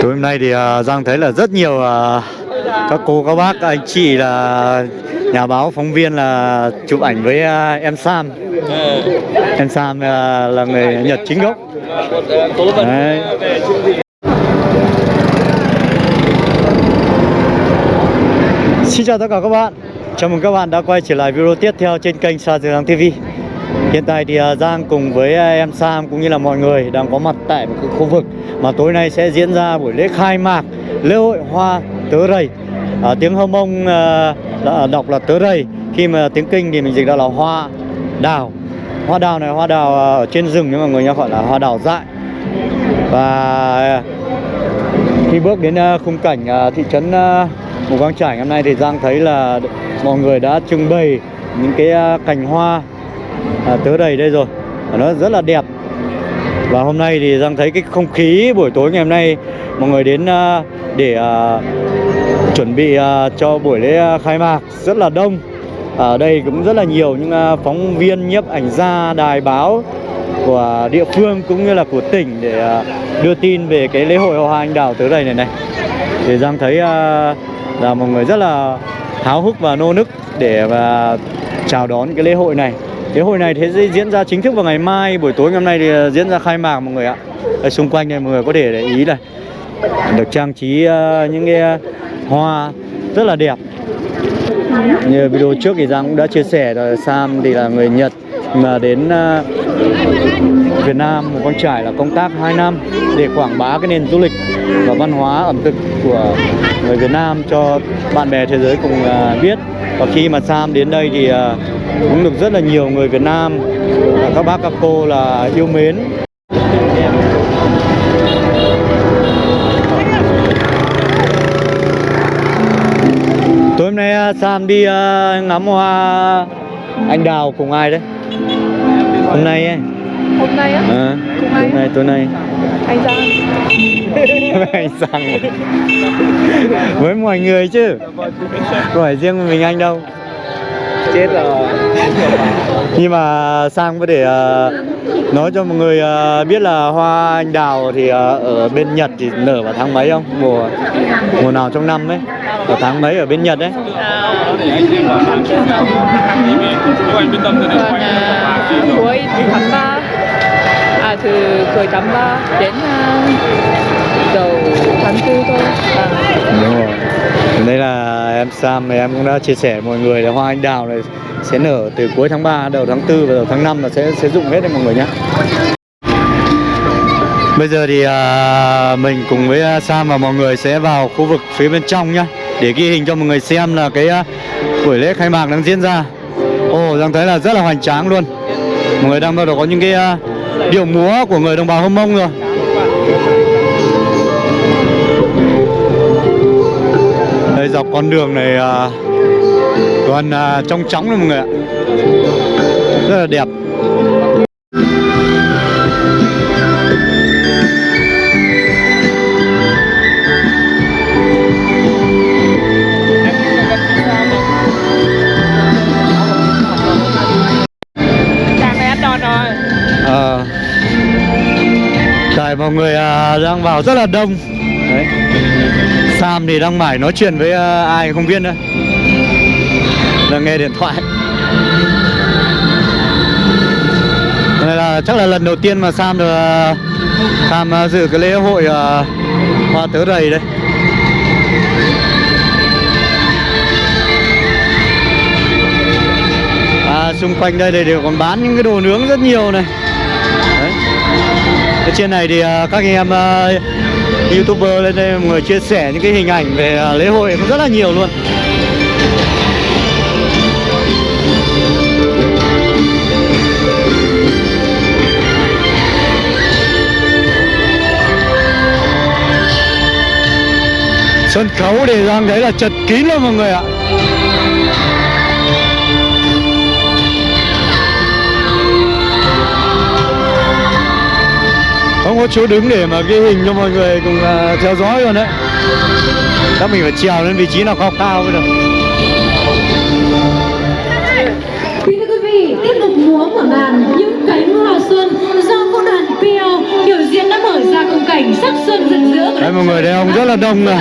Tối hôm nay thì à, Giang thấy là rất nhiều à, các cô các bác anh chị là nhà báo phóng viên là chụp ảnh với à, em Sam. Em Sam à, là người Nhật chính gốc. Đấy. Xin chào tất cả các bạn. Chào mừng các bạn đã quay trở lại video tiếp theo trên kênh Sa Hàng TV Hiện tại thì à, Giang cùng với à, em Sam cũng như là mọi người đang có mặt tại một cái khu vực mà tối nay sẽ diễn ra buổi lễ khai mạc lễ hội hoa tớ rầy. À, Tiếng Hơ Mông à, à, đọc là tớ rầy Khi mà tiếng Kinh thì mình dịch ra là hoa đào. Hoa đào này hoa đào ở trên rừng nhưng mà người ta gọi là hoa đào dại. Và khi bước đến khung cảnh thị trấn Mù Căng trải hôm nay thì Giang thấy là mọi người đã trưng bày những cái cành hoa à, tớ đầy đây rồi. Và nó rất là đẹp. Và hôm nay thì Giang thấy cái không khí buổi tối ngày hôm nay mọi người đến à, để à, chuẩn bị à, cho buổi lễ à, khai mạc rất là đông. Ở đây cũng rất là nhiều những à, phóng viên nhiếp ảnh gia đài báo của địa phương cũng như là của tỉnh để à, đưa tin về cái lễ hội hoa anh đào tới đây này này. Thì Giang thấy à, là mọi người rất là háo hức và nô nức để mà chào đón cái lễ hội này lễ hội này thế sẽ diễn ra chính thức vào ngày mai buổi tối ngày hôm nay thì ờ, diễn ra khai mạc mọi người ạ. Ở xung quanh này mọi người có thể để ý này. Được trang trí uh, những cái ờ, hoa rất là đẹp. Như video trước thì Giang cũng đã chia sẻ rồi Sam thì là người Nhật mà đến uh, Việt Nam một con trải là công tác 2 năm để quảng bá cái nền du lịch và văn hóa ẩm thực của người Việt Nam cho bạn bè thế giới cùng uh, biết và khi mà Sam đến đây thì à, cũng được rất là nhiều người Việt Nam và các bác các cô là yêu mến. Tối hôm nay à, Sam đi à, ngắm hoa anh đào cùng ai đấy? Hôm nay ấy. Hôm nay á, à, ai? Tối nay? Tối nay. Anh Giang. Anh sang với mọi người chứ? Không phải riêng mình anh đâu. Chết rồi. Nhưng mà sang có thể ờ, nói cho mọi người ờ, biết là hoa anh đào thì ờ, ở bên Nhật thì nở vào tháng mấy không? Mùa mùa nào trong năm ấy? Ở tháng mấy ở bên Nhật đấy à, cuối tháng 3 từ cuối tháng 3 đến ờ, đầu tháng 4 thôi. À, đúng rồi. Đây là em Sam thì em cũng đã chia sẻ với mọi người là hoa anh đào này sẽ nở từ cuối tháng 3 đầu tháng 4 và đầu tháng 5 là sẽ sẽ rụng hết đấy mọi người nhé Bây giờ thì à, mình cùng với à, Sam và mọi người sẽ vào khu vực phía bên trong nhá Để ghi hình cho mọi người xem là cái à, buổi lễ khai mạc đang diễn ra. Ồ, Giang thấy là rất là hoành tráng luôn. Mọi người đang bắt đầu có những cái uh, điệu múa của người đồng bào Hâm Mông rồi. Đây, dọc con đường này còn toàn à, trong trắng luôn mọi người ạ. Rất là đẹp. Vào rất là đông Đấy. Sam thì đang mải nói chuyện với à, ai không biết nữa Đang nghe điện thoại Đây là chắc là lần đầu tiên mà Sam được à, tham à, dự cái lễ hội hoa tớ rầy đây À, xung quanh đây thì đều còn bán những cái đồ nướng rất nhiều này. Ở trên này thì à, các anh em à, youtuber lên đây mọi người chia sẻ những cái hình ảnh về à, lễ hội cũng rất là nhiều luôn. Sân khấu thì đang thấy là chật kín luôn mọi người ạ. không có chỗ đứng để mà ghi hình cho mọi người cùng uh, theo dõi luôn đấy. Chắc mình phải trèo lên vị trí nào cao cao mới được. Thưa quý vị tiếp tục múa mở màn những cánh hoa xuân do vũ đoàn Pio biểu diễn đã mở ra khung cảnh sắc xuân rực rỡ. Đây mọi người đây ông rất là đông này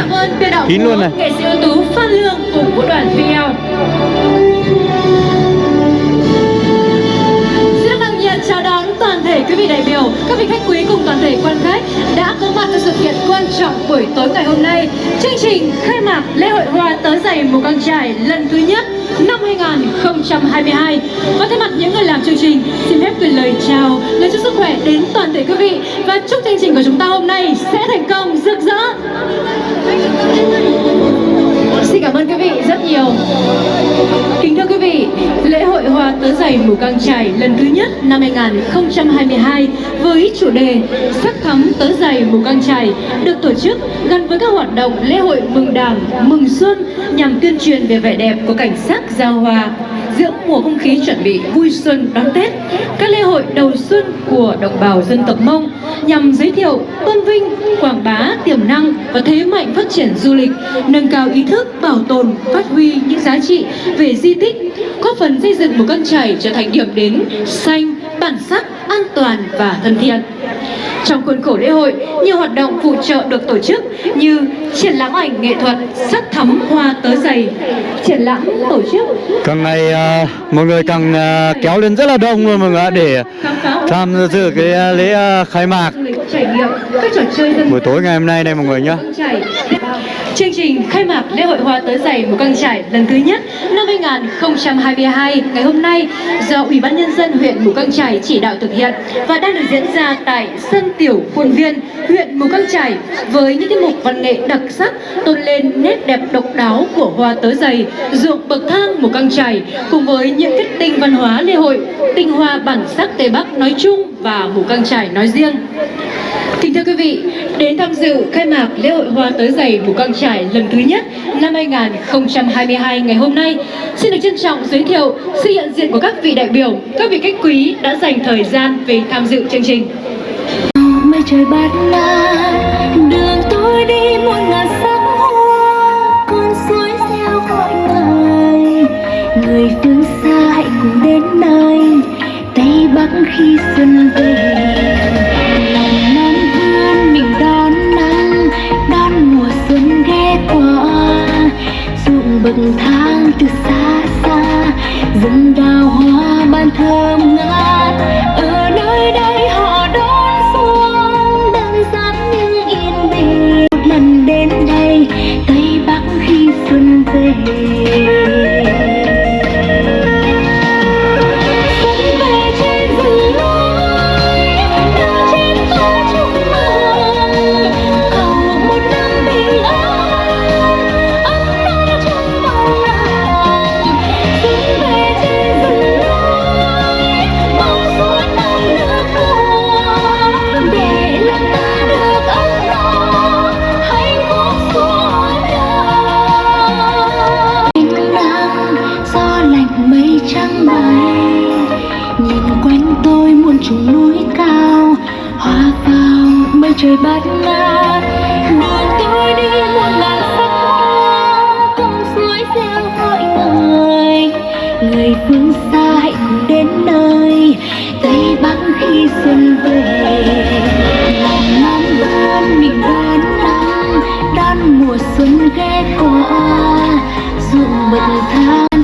kín luôn này. Nghệ sĩ ưu tú phan lương cùng vũ đoàn Pio buổi tối ngày hôm nay. Chương trình khai mạc lễ hội hoa tớ giày mù căng trải lần thứ nhất năm 2022. Và thay mặt những người làm chương trình, xin phép gửi lời chào, lời chúc sức khỏe đến toàn thể quý vị và chúc chương trình của chúng ta hôm nay sẽ thành công rực rỡ. Xin cảm ơn quý vị rất nhiều. Kính thưa quý vị, lễ hội hoa tớ giày mù căng trải lần thứ nhất năm 2022 với chủ đề sắc thắm tớ giày mù căng trải được tổ chức gắn với các hoạt động lễ hội mừng đảng, mừng xuân nhằm tuyên truyền về vẻ đẹp của cảnh sắc giao hòa giữa mùa không khí chuẩn bị vui xuân đón Tết, các lễ hội đầu xuân của đồng bào dân tộc Mông nhằm giới thiệu, tôn vinh, quảng bá tiềm năng và thế mạnh phát triển du lịch, nâng cao ý thức bảo tồn, phát huy những giá trị về di tích, góp phần xây dựng một con chảy trở thành điểm đến xanh, bản sắc, an toàn và thân thiện. Trong khuôn khổ lễ hội, nhiều hoạt động phụ trợ được tổ chức như triển lãm ảnh nghệ thuật sắc thắm hoa tớ giày, triển lãm tổ chức càng ngày à, mọi người càng à, kéo lên rất là đông luôn mọi người để tham dự cái à, lễ khai mạc buổi tối ngày hôm nay đây mọi người Trải. Chương trình khai mạc lễ hội hoa tớ giày mù căng trải lần thứ nhất năm 2022 ngày hôm nay do Ủy ban Nhân dân huyện Mù Căng Trải chỉ đạo thực hiện và đang được diễn ra tại sân tiểu khuôn viên huyện Mù Căng Trải với những tiết mục văn nghệ đặc sắc tôn lên nét đẹp độc đáo của hoa tớ giày, ruộng bậc thang Mù Căng Trải cùng với những kết tinh văn hóa lễ hội, tinh hoa bản sắc Tây Bắc nói chung và Mù Căng Trải nói riêng. Kính thưa quý vị, đến tham dự khai mạc lễ hội hoa tới giày mù căng trải lần thứ nhất năm 2022 ngày hôm nay, xin được trân trọng giới thiệu sự hiện diện của các vị đại biểu, các vị khách quý đã dành thời gian về tham dự chương trình. mây trời bát ngát đường tôi đi muôn ngàn sắc hoa con suối theo gọi người, người phương xa hãy cùng đến nơi tây bắc khi xuân về tôi núi cao, hoa vào mây trời bát ngát. Đường tôi đi muôn ngàn sắc hoa cùng suối reo gọi người. Người phương xa hãy cùng đến nơi, tây bắc khi xuân về. Lòng non vươn mình đón nắng đón mùa xuân ghé qua. Dù bậc thang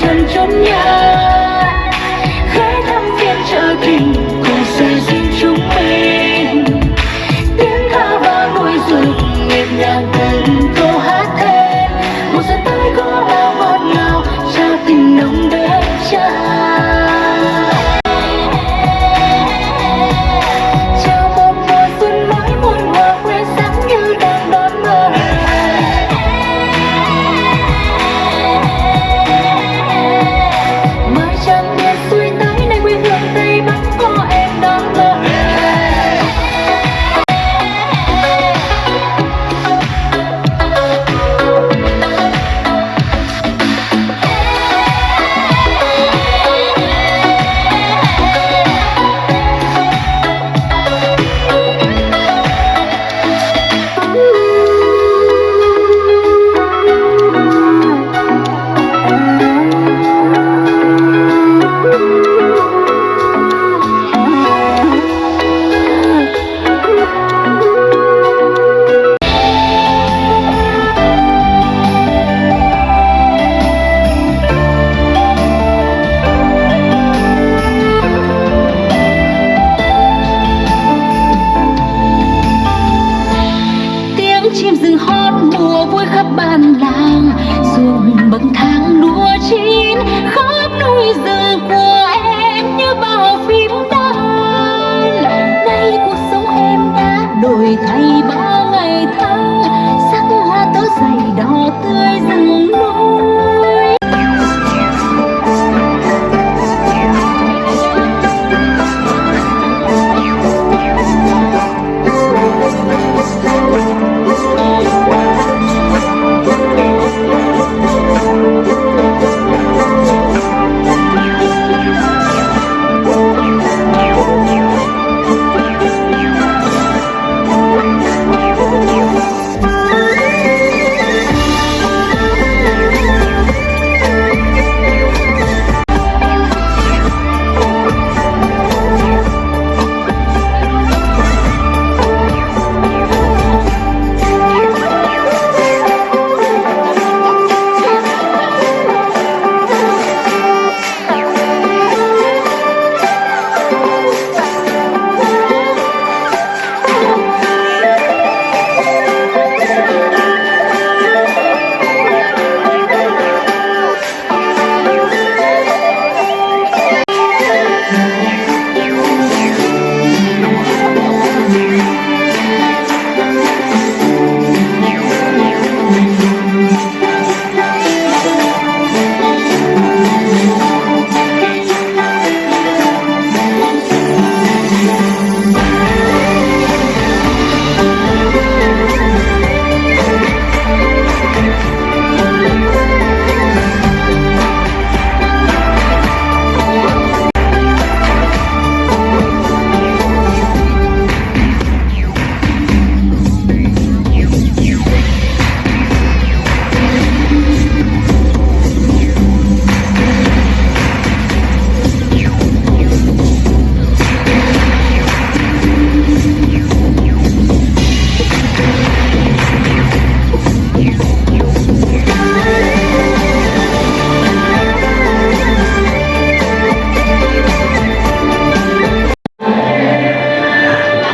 chân chống nhau.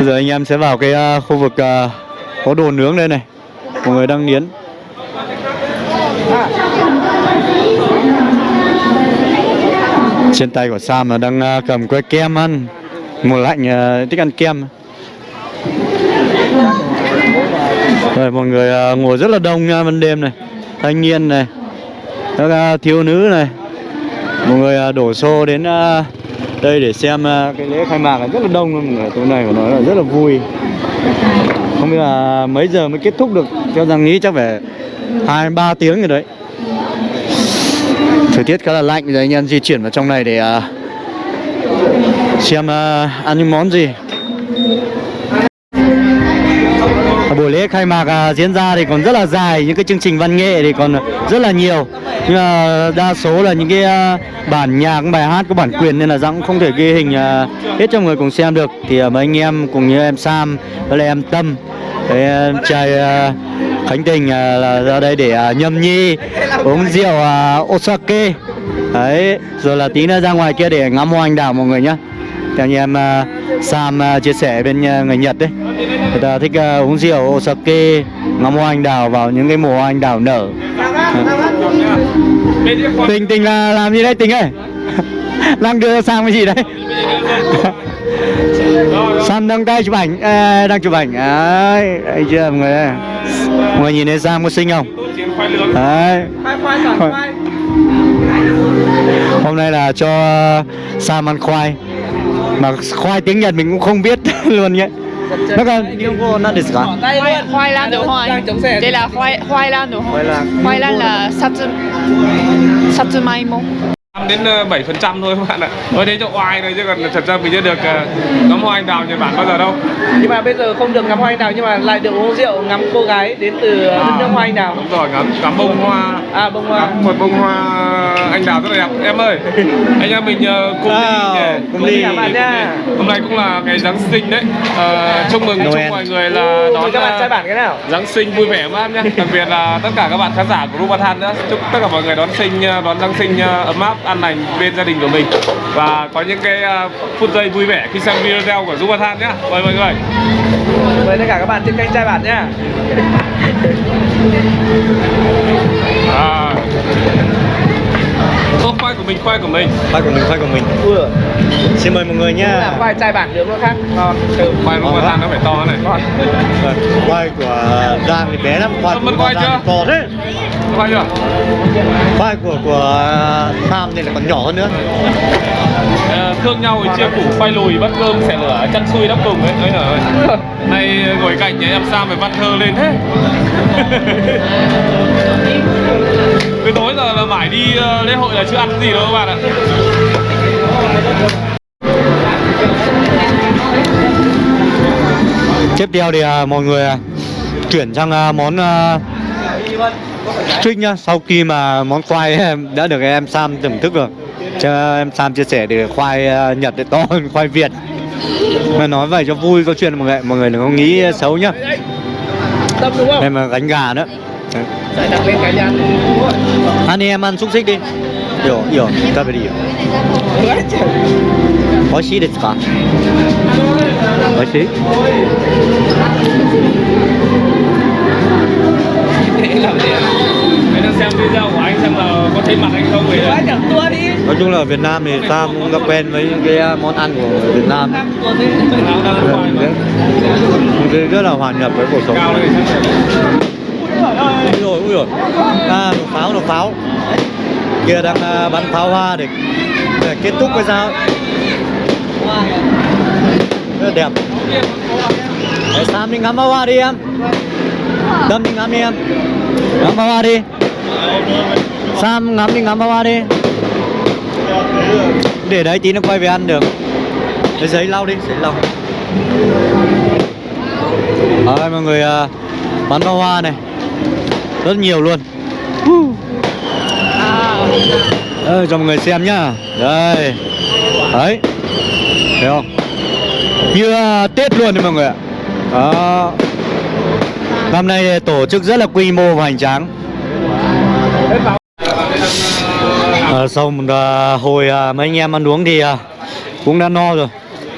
Bây giờ anh em sẽ vào cái à, khu vực à, có đồ nướng đây này. Mọi người đang nghiến. Trên tay của Sam là đang à, cầm que kem ăn. Mùa lạnh thích ăn kem. Rồi, mọi người ngồi rất là đông nha ban đêm này. Thanh niên này, Các thiếu nữ này. Mọi người đổ xô đến đây để xem à, cái lễ khai mạc là rất là đông luôn mọi người tối nay của nó là rất là vui. Không biết là mấy giờ mới kết thúc được? Cho rằng nghĩ chắc phải hai ba tiếng rồi đấy. Thời tiết khá là lạnh bây giờ anh em di chuyển vào trong này để uh, xem uh, ăn những món gì. Lễ khai mạc à, diễn ra thì còn rất là dài những cái chương trình văn nghệ thì còn rất là nhiều. Nhưng mà đa số là những cái à, bản nhạc bài hát có bản quyền nên là Giang cũng không thể ghi hình à, hết cho người cùng xem được. Thì à, mấy anh em cùng như em Sam với lại em Tâm với em trai à, Khánh Tình à, là ra đây để à, nhâm nhi uống rượu à, Osake. Đấy rồi là tí nữa ra ngoài kia để ngắm hoa anh đào mọi người nhé theo như em à, Sam à, chia sẻ bên à, người Nhật đấy. Người ta thích à, uống rượu Osake ngắm hoa anh đào vào những cái mùa hoa anh đào nở. Tình tình là làm gì đây tình ơi? Đang đưa sang cái gì đấy? Sam đang tay chụp ảnh à, đang chụp ảnh. Đấy đấy chưa mọi người ơi. mọi người nhìn thấy Sam có xinh không? Đấy. Hôm nay là cho Sam ăn khoai mà khoai tiếng Nhật mình cũng không biết luôn nhé nó là những cô nó được cả khoai lang đổ hoài đây là khoai khoai lang đổ hoài khoai lang. Là satsu satsumaimo 5 đến ờ, 7% thôi các bạn ạ. Nói thế cho oai thôi chứ còn thật ra mình chưa được ờ, ngắm hoa anh đào Nhật Bản bao giờ đâu. Nhưng mà bây giờ không được ngắm hoa anh đào nhưng mà lại được uống rượu ngắm cô gái đến từ à, nước hoa anh đào. Đúng rồi, ngắm, ngắm bông hoa. À bông hoa. Ngắm Một bông hoa anh đào rất là đẹp. Em ơi, anh em mình ờ, cùng wow, à, đi Cùng đi dạ, nha dạ. Hôm nay cũng là ngày Giáng sinh đấy. À, Chúc mừng, chúc mọi người là đón các bạn trai bản cái nào? Giáng sinh vui vẻ mát nhá. Đặc biệt là tất cả các bạn khán giả của Rubathan nữa. Chúc tất cả mọi người đón sinh, đón Giáng sinh ấm áp an lành bên gia đình của mình. Và có những cái ờ, phút giây vui vẻ khi xem video của Rubathan nhé mời mọi người. Mời tất cả các bạn trên kênh trai bản nha à. Ô, khoai của mình khoai của mình. Khoai của mình khoai của mình. Vừa xin mời mọi người là nhá khoai trai bản nướng nó khác. Ngon. Từ khoai Rubathan nó phải to này. Ngon. Vâng, khoai của Giang thì bé lắm. Khoai Mất của khoai Giang to thế. Khoai chưa? Khoai của của Sam thì là còn nhỏ hơn nữa. Ờ, thương nhau thì chia củ khoai lùi bắt cơm xẻ lửa chăn xui đắp cùng ấy. Ấy ơi nay ngồi cạnh nhà em Sam phải văn thơ lên thế từ tối giờ là mãi đi ờ, lễ hội là chưa ăn gì đâu các bạn ạ. Tiếp theo thì à, mọi người à, chuyển sang à, món à, trick nhá. Sau khi mà món khoai đã được em Sam thưởng thức rồi cho em Sam chia sẻ thì khoai à, Nhật thì to hơn khoai Việt. Mà nói vậy cho vui câu chuyện mọi người mọi người đừng có nghĩ xấu nhá. Tâm đúng không? Em mà gánh gà nữa Đấy. lại đặt lên cái nhăn ăn đi em ăn xúc xích đi. Hiểu hiểu ta phải đi hiểu. Có xí được cả có xí Anh đang xem video của anh xem là có thấy mặt anh không vậy? Quá chẳng tua đi. Nói chung là ở Việt Nam thì Sam cũng đã quen với những cái à, món ăn của Việt Nam. Đấy. Cái rất là hòa nhập với cuộc sống Ui rồi, ui rồi. À, nổ pháo, nổ pháo. Kia đang à, bắn pháo hoa để, để kết thúc với sao? Rất là đẹp. Để Sam đi ngắm pháo hoa đi em. Tâm đi ngắm đi em. Ngắm pháo hoa đi. Sam ngắm đi ngắm pháo hoa đi. Để đấy tí nó quay về ăn được. Lấy giấy lau đi, giấy lau. Đó, đây mọi người à, bắn pháo hoa này. Rất nhiều luôn. Đây, cho mọi người xem nhá. Đây. Đấy. Thấy không? Như à, Tết luôn đấy mọi người ạ. Đó. Năm nay tổ chức rất là quy mô và hoành tráng. À, Sau một à, hồi à, mấy anh em ăn uống thì à, cũng đã no rồi.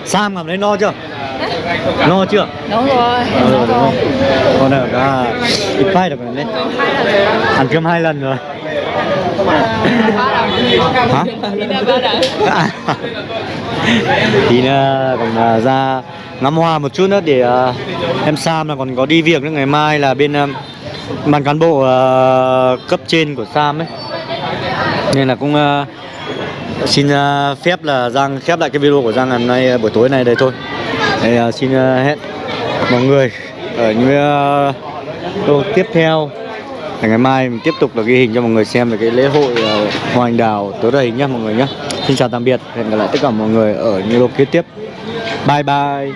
Sam cảm thấy no chưa? No chưa? đúng rồi Ừ, đúng không? Còn ở cả ít phai được rồi đấy Ăn cơm hai lần rồi Hả? À. Thì nữa còn ờ, ra ngắm hoa một chút nữa để ờ, em Sam là còn có đi việc nữa ngày mai là bên à, ban cán bộ cấp trên của Sam ấy nên là cũng xin phép là Giang khép lại cái video của Giang hôm nay buổi tối này đây thôi. Thì, xin hẹn mọi người ở những uh, tiếp theo. Là ngày mai mình tiếp tục là ghi hình cho mọi người xem về cái lễ hội ờ, hoa anh đào tối đầy nhé mọi người nhé xin chào tạm biệt hẹn gặp lại tất cả mọi người ở những lô kế tiếp. Bye bye.